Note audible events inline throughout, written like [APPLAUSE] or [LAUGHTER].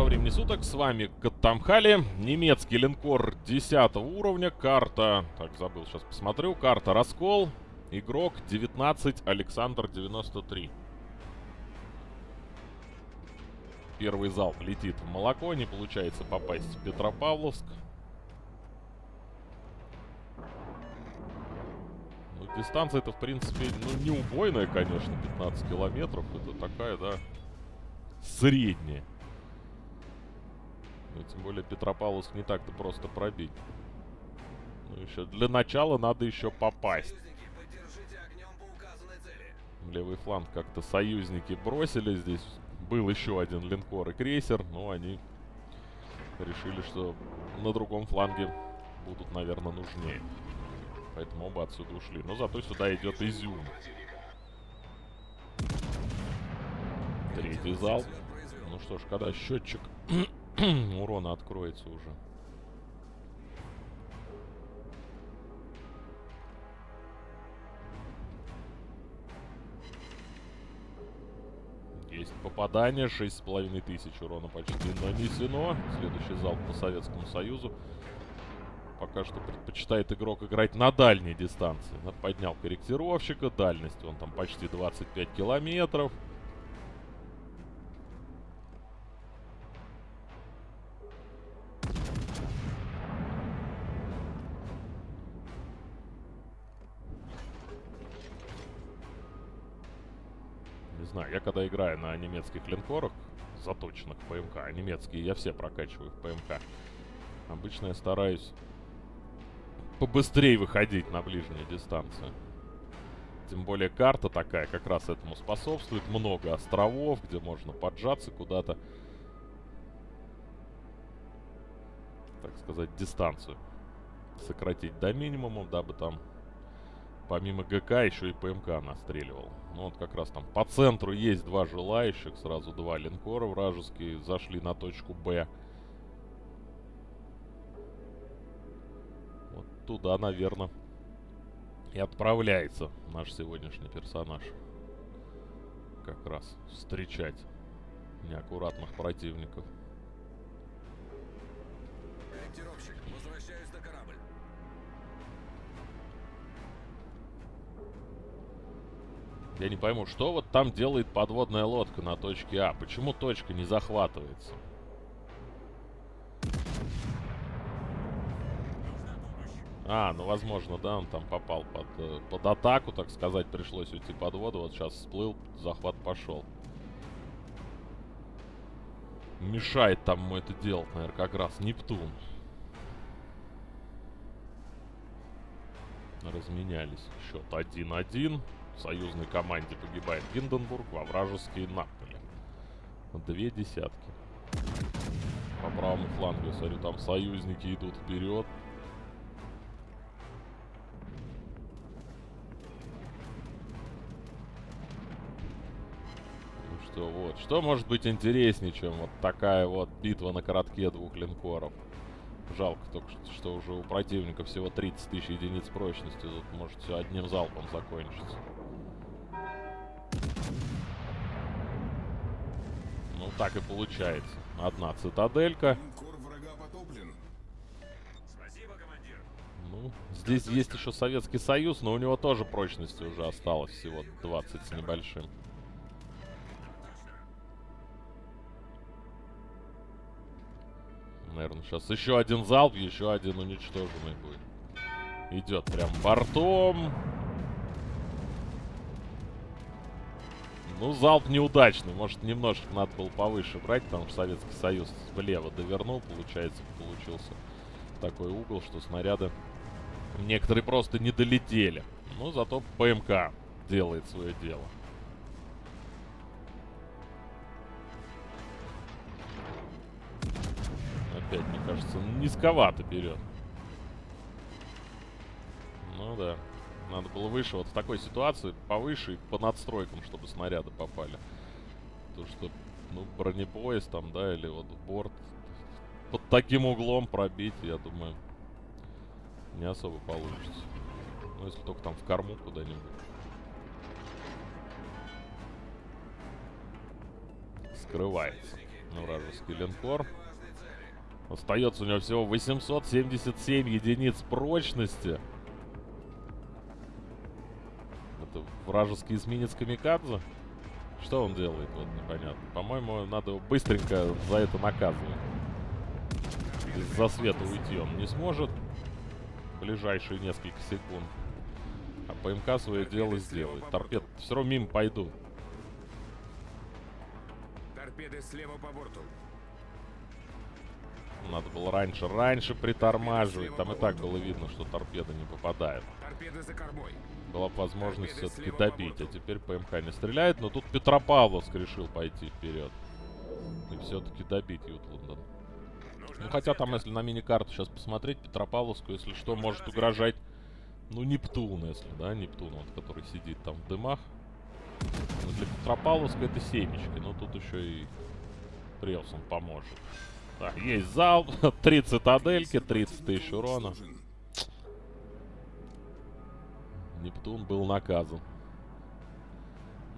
Доброго времени суток, с вами Каттамхали, немецкий линкор 10 уровня, карта, так, забыл, сейчас посмотрю, карта Раскол, игрок 19, Александр 93. Первый залп летит в молоко, не получается попасть в Петропавловск. Ну, дистанция-то, в принципе, ну, не убойная, конечно, 15 километров, это такая, да, средняя. Ну, тем более Петропавловск не так-то просто пробить. Ну, еще для начала надо еще попасть. Левый фланг как-то союзники бросили. Здесь был еще один линкор и крейсер, но они решили, что на другом фланге будут, наверное, нужнее. Поэтому оба отсюда ушли. Но зато сюда идет изюм. Третий зал. Ну что ж, когда счетчик урона откроется уже. Есть попадание, 6,5 тысяч урона почти нанесено. Следующий залп по Советскому Союзу. Пока что предпочитает игрок играть на дальней дистанции. Поднял корректировщика, дальность он там почти 25 километров. Когда играю на немецких линкорах, заточенных ПМК, а немецкие я все прокачиваю в ПМК, обычно я стараюсь побыстрее выходить на ближние дистанции. Тем более карта такая как раз этому способствует. Много островов, где можно поджаться куда-то. Так сказать, дистанцию сократить до минимума, дабы там помимо ГК еще и ПМК настреливал. Ну вот как раз там по центру есть два желающих, сразу два линкора вражеские зашли на точку Б. Вот туда, наверное, и отправляется наш сегодняшний персонаж. Как раз встречать неаккуратных противников. Я не пойму, что вот там делает подводная лодка на точке А? Почему точка не захватывается? А, ну возможно, да, он там попал под, э, под атаку, так сказать, пришлось уйти под воду. Вот сейчас всплыл, захват пошел. Мешает там ему это делать, наверное, как раз Нептун. Разменялись. Счет 1-1 союзной команде погибает Гинденбург, во вражеский Наполе. Две десятки. По правому флангу, смотрю, там союзники идут вперед. Ну что, вот. Что может быть интереснее, чем вот такая вот битва на коротке двух линкоров? Жалко только, что уже у противника всего 30 тысяч единиц прочности. Тут может все одним залпом закончиться. Так и получается. Одна цитаделька. Ну, здесь есть еще Советский Союз, но у него тоже прочности уже осталось всего 20 с небольшим. Наверное, сейчас еще один залп, еще один уничтоженный будет. Идет прям бортом. Ну, залп неудачный. Может, немножко надо было повыше брать, потому что Советский Союз влево довернул. Получается, получился такой угол, что снаряды некоторые просто не долетели. Ну, зато ПМК делает свое дело. Опять, мне кажется, низковато берет. Ну да. Надо было выше. Вот в такой ситуации повыше и по надстройкам, чтобы снаряды попали. То, что, ну, бронепоезд там, да, или вот борт под таким углом пробить, я думаю, не особо получится. Ну, если только там в корму куда-нибудь. Скрывается. Ну, вражеский линкор. Остается у него всего 877 единиц прочности. Вражеский эсминец Камикадзе? Что он делает, вот непонятно. По-моему, надо его быстренько за это наказывать. Из-за света уйти он не сможет. Ближайшие несколько секунд. А ПМК свое дело сделает. Торпед все равно мимо пойдут. Торпеды слева по борту. Надо было раньше, раньше притормаживать. Там и так было видно, что торпеда не попадает. Торпеды за кормой. Была бы возможность все-таки добить. А теперь ПМК не стреляет. Но тут Петропавловск решил пойти вперед. И все-таки добить Ютландон. Ну, хотя там, если на мини-карту сейчас посмотреть, Петропавловску, если что, может угрожать, ну, Нептун, если, да, Нептун, вот, который сидит там в дымах. Но для Петропавловска это семечки, но тут еще и Прелсон поможет. Так, есть зал, три цитадельки, 30 тысяч урона. Нептун был наказан.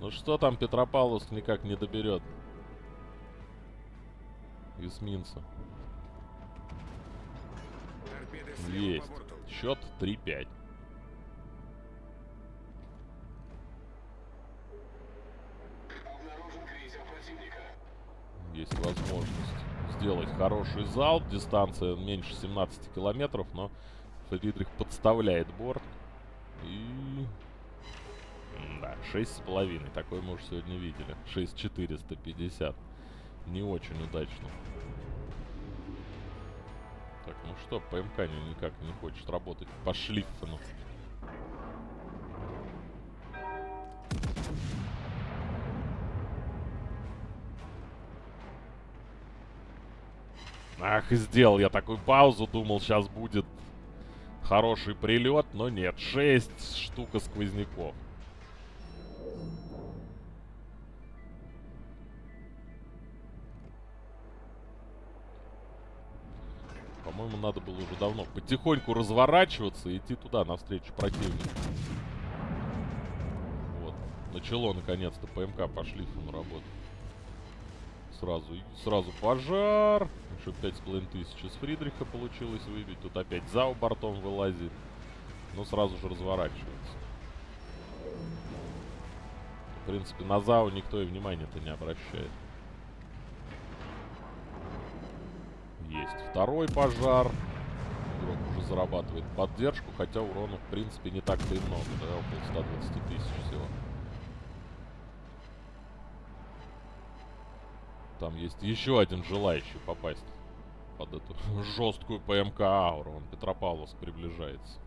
Ну что там Петропавловск никак не доберет? Эсминца. Есть. Счет 3-5. Есть возможность сделать хороший залп. Дистанция меньше 17 километров, но Фридрих подставляет борт. И... Да, 6,5. Такой мы уже сегодня видели. 6,450. Не очень удачно. Так, ну что, ПМК никак не хочет работать по шлиффену. Ах, сделал я такую паузу, думал, сейчас будет хороший прилет, но нет, 6 штука сквозняков. По-моему, надо было уже давно потихоньку разворачиваться и идти туда, навстречу противнику. Вот. Начало, наконец-то, ПМК по шлифу работать. Сразу, сразу пожар. Еще пять с Фридриха получилось выбить. Тут опять ЗАУ бортом вылазит. Но сразу же разворачивается. В принципе, на ЗАУ никто и внимания-то не обращает. Есть второй пожар. Игрок уже зарабатывает поддержку, хотя урона, в принципе, не так-то и много, да, около 120 тысяч всего. Там есть еще один желающий попасть под эту [LAUGHS] жесткую ПМК ауру. Он Петропавловск приближается.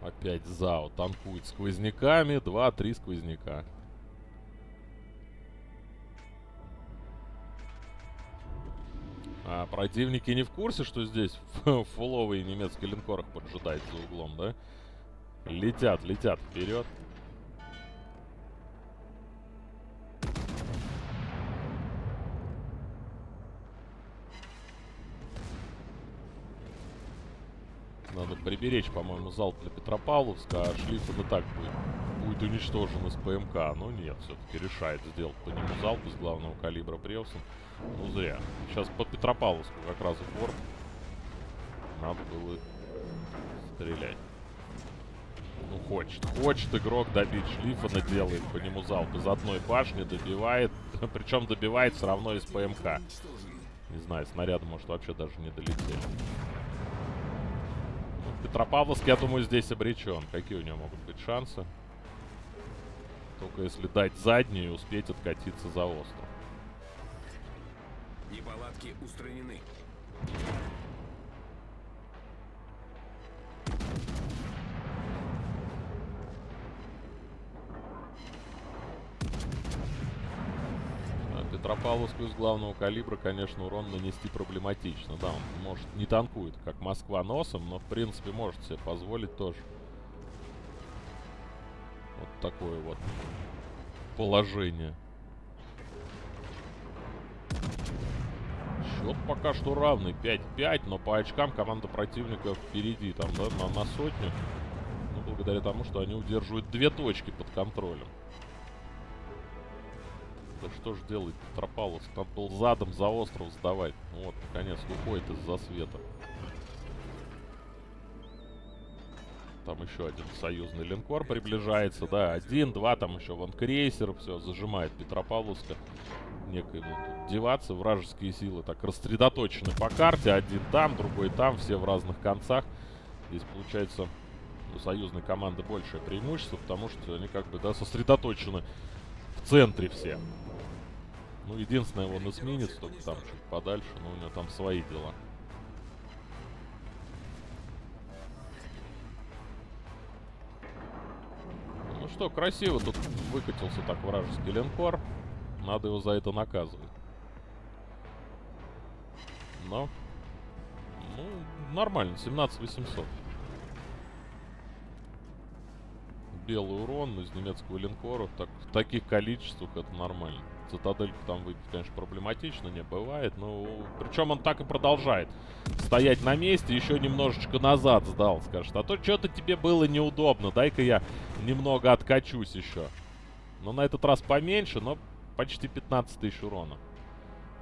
Опять ЗАО танкует сквозняками. Два-три сквозняка. Противники не в курсе, что здесь [LAUGHS] фуловый немецкий линкор их поджидает за углом, да? Летят, летят вперед. Надо приберечь, по-моему, залп для Петропавловска, а Шлиффен и так будет, будет уничтожен из ПМК. Но нет, все-таки решает сделать по нему залп из главного калибра Превсон. Ну, зря. Сейчас по Петропавловску как раз в борт. Надо было стрелять. Ну, хочет. Хочет игрок добить Шлиффена, делает по нему залп из одной башни, добивает. [LAUGHS] Причем добивает все равно из ПМК. Не знаю, снаряды, может, вообще даже не долетели. Ну, Петропавловск, я думаю, здесь обречен. Какие у него могут быть шансы? Только если дать заднюю и успеть откатиться за остров. Неполадки устранены. А Петропавловску из главного калибра, конечно, урон нанести проблематично. Да, он, может, не танкует, как Москва носом, но, в принципе, может себе позволить тоже. Такое вот положение. Счет пока что равный. 5-5, но по очкам команда противника впереди. Там, да, на, на сотню. Ну, благодаря тому, что они удерживают две точки под контролем. Да что ж делать Тропалус? Там был задом за остров сдавать. Ну вот, наконец, уходит из-за света. Там еще один союзный линкор приближается, да, один, два, там еще вон крейсер, все, зажимает Петропавловска. Некой вот деваться, вражеские силы так рассредоточены по карте, один там, другой там, все в разных концах. Здесь получается у союзной команды большее преимущество, потому что они как бы, да, сосредоточены в центре все. Ну, единственное, он эсминец, только там чуть подальше, но у него там свои дела. Что, красиво тут выкатился так вражеский линкор. Надо его за это наказывать. Но... Ну, нормально, 17 800. Белый урон из немецкого линкора. Так, в таких количествах это нормально. Цитадельку там выбить, конечно, проблематично, не бывает. Но причем он так и продолжает стоять на месте. Еще немножечко назад сдал, скажет. А то что-то тебе было неудобно. Дай-ка я немного откачусь еще. Но на этот раз поменьше, но почти 15 тысяч урона.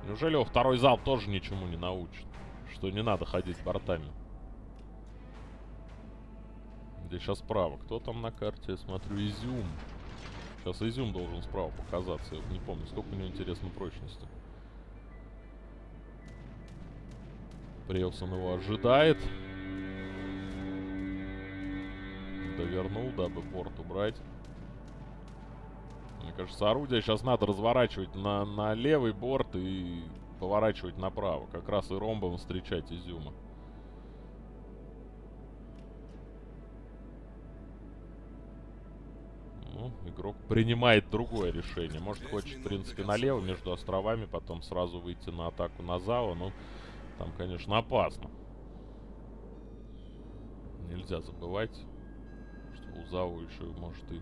Неужели его второй зал тоже ничему не научит? Что не надо ходить бортами. Здесь сейчас справа. Кто там на карте? Я смотрю, Изюм. Сейчас Изюм должен справа показаться. Я не помню, сколько у него интересно прочности. Преусон его ожидает. Довернул, дабы порт убрать. Мне кажется, орудие сейчас надо разворачивать на, на левый борт и поворачивать направо. Как раз и ромбом встречать Изюма. Игрок принимает другое решение. Может, хочет, в принципе, налево между островами, потом сразу выйти на атаку на Зао. Ну, там, конечно, опасно. Нельзя забывать, что у Зао еще может и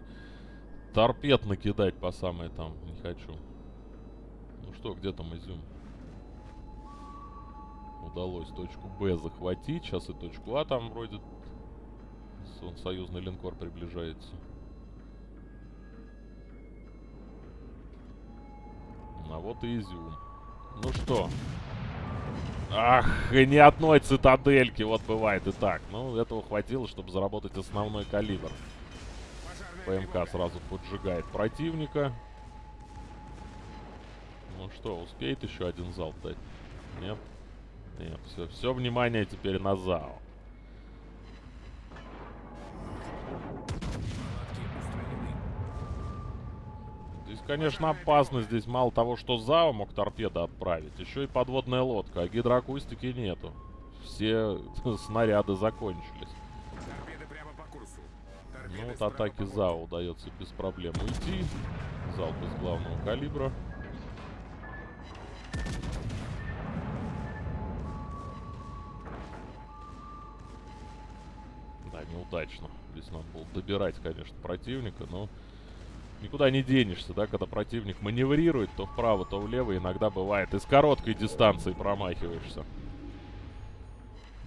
торпед накидать по самое там. Не хочу. Ну что, где там изюм? Удалось точку Б захватить. Сейчас и точку А там вроде... Союзный линкор приближается. А вот и изюм. Ну что? Ах, ни одной цитадельки. Вот бывает и так. Ну, этого хватило, чтобы заработать основной калибр. ПМК сразу поджигает противника. Ну что, успеет еще один залп дать? Нет? Нет, все, все внимание теперь на ЗАО. Здесь, конечно, опасно. Здесь мало того, что ЗАО мог торпеда отправить, еще и подводная лодка, а гидроакустики нету. Все [LAUGHS] снаряды закончились. Ну вот атаки ЗАО удается без проблем уйти. Залп из главного калибра. Да, неудачно. Здесь надо было добирать, конечно, противника, но никуда не денешься, да, когда противник маневрирует то вправо, то влево, иногда бывает и с короткой дистанции промахиваешься.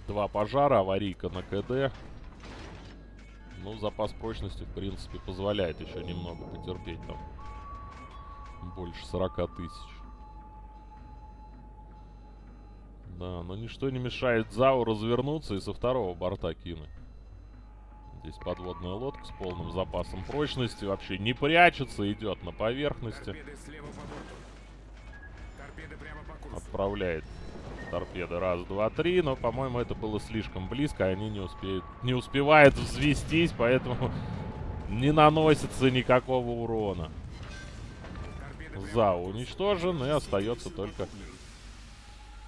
Два пожара, аварийка на КД. Ну, запас прочности, в принципе, позволяет еще немного потерпеть там. Больше 40 тысяч. Да, но ничто не мешает Зау развернуться и со второго борта кинуть. Здесь подводная лодка с полным запасом прочности. Вообще не прячется, идет на поверхности. Отправляет торпеды. Раз, два, три. Но, по-моему, это было слишком близко. Они не успеют, не успевают взвестись, поэтому [LAUGHS] не наносится никакого урона. За уничтожен, и остается только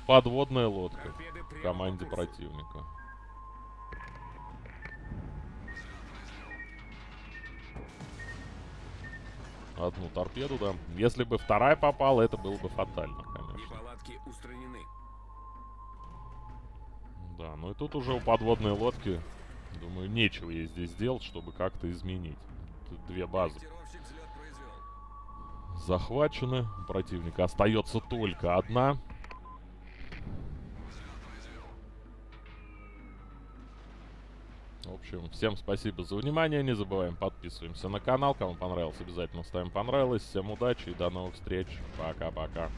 подводная лодка в команде противника. Одну торпеду, да. Если бы вторая попала, это было бы фатально, конечно. Да, ну и тут уже у подводной лодки, думаю, нечего ей здесь делать, чтобы как-то изменить. Тут две базы. захвачены. У противника остается только одна. В общем, всем спасибо за внимание. Не забываем подписываемся на канал. Кому понравилось, обязательно ставим понравилось. Всем удачи и до новых встреч. Пока-пока.